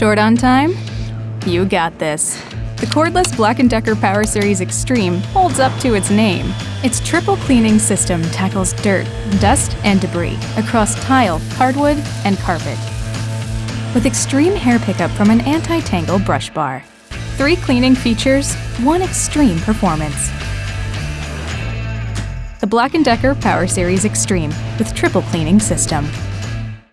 Short on time? You got this. The cordless Black & Decker Power Series Extreme holds up to its name. Its triple cleaning system tackles dirt, dust, and debris across tile, hardwood, and carpet. With extreme hair pickup from an anti-tangle brush bar. Three cleaning features, one extreme performance. The Black & Decker Power Series Extreme with triple cleaning system.